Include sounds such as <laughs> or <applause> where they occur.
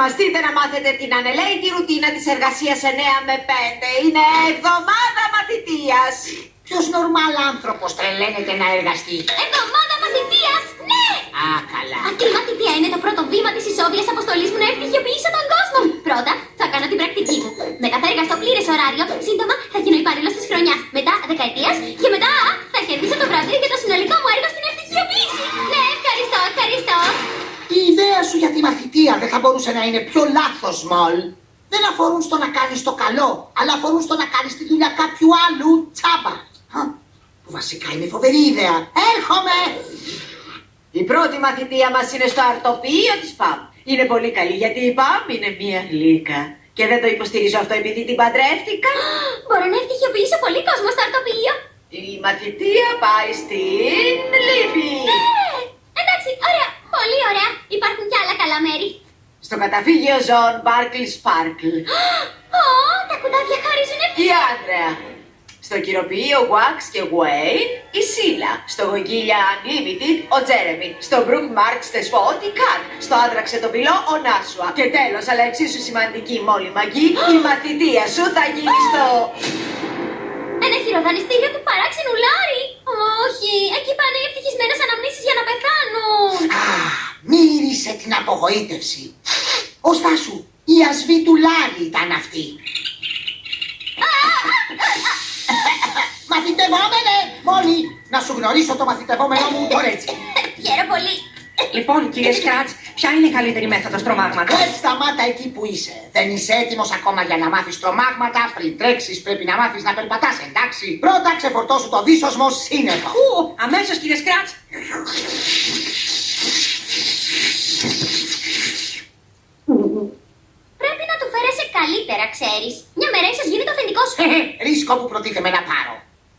Ετοιμαστείτε να μάθετε την ανελαίτη ρουτίνα της εργασίας 9 με 5. Είναι εβδομάδα μαθητείας. Ποιος νορμάλ άνθρωπος τρελαίνεται να εργαστεί; Εβδομάδα μαθητείας, ναι! Α, καλά. Αυτή η μαθητεία είναι το πρώτο βήμα της ισόβιας αποστολής μου να ευτυχιοποιήσω τον κόσμο. Πρώτα θα κάνω την πρακτική μου. Μετά θα εργαστώ πλήρες ωράριο. Σύντομα θα γίνω υπάλληλος της χρονιάς. Μετά δεκαετίας σου για τη μαθητεία δεν θα μπορούσε να είναι πιο λάθος, Μολ. Δεν αφορούν στο να κάνεις το καλό, αλλά αφορούν στο να κάνεις τη δουλειά κάποιου άλλου τσάμπα. Χα, Που βασικά είναι φοβερή ιδέα. Έρχομαι! Η πρώτη μαθητεία μας είναι στο αρτοπείο της ΠΑΜ. Είναι πολύ καλή γιατί η ΠΑΜ είναι μία γλύκα. Και δεν το υποστηρίζω αυτό επειδή την παντρεύτηκα. Μπορώ να ευτυχιοποιήσω πολύ κόσμο στο αρτοπείο. Η μαθητεία πάει στην Λύπη. Ναι, εντάξει, ωραία, πολύ ωραία. Υπάρχουν και άλλα καλά μέρη. Στο καταφύγιο ζώων Barkle Sparkle. Ω, τα κουτάβια χαρίζουν Η ευτυχία. Άντρεα. Στο κυροποιείο Wax και Wayne η Σίλα. Στο γογγίλια Unlimited ο Τζέρεμι. Στο Brook Marks Spot η Καν. Στο άντραξε το πυλό ο Νάσουα. Και τέλος, αλλά εξίσου σημαντική μόλι μαγή, η μαθητεία σου θα γίνει στο... Ένα χειροδανιστήριο του παράξενου Λάρη. Όχι, εκεί πάνε οι ευτυχισμένες αναμνήσεις για να πεθάνουν. Α, μύρισε την απογοήτευση. Ο Στάσου, η ασβή του Λάρη ήταν αυτή. <laughs> Μαθητευόμενε, Μόλι, να σου γνωρίσω το μαθητευόμενο μου τώρα έτσι. Χαίρο πολύ. Λοιπόν, κύριε Σκράτς, ποια είναι η καλύτερη μέθοδος τρομάγματος; Δεν σταμάτα εκεί που είσαι. Δεν είσαι έτοιμος ακόμα για να μάθεις τρομάγματα. Πριν τρέξεις, πρέπει να μάθεις να περπατάς, εντάξει. Πρώτα ξεφορτώσου το δίσοσμο σύννεφο. Ου, αμέσως κύριε Σκράτς. Πρέπει να του φέρεσαι καλύτερα, ξέρεις. Μια μέρα ίσως γίνει το αφεντικό σου. Ρίσκο που προτίθεμαι να πάρω.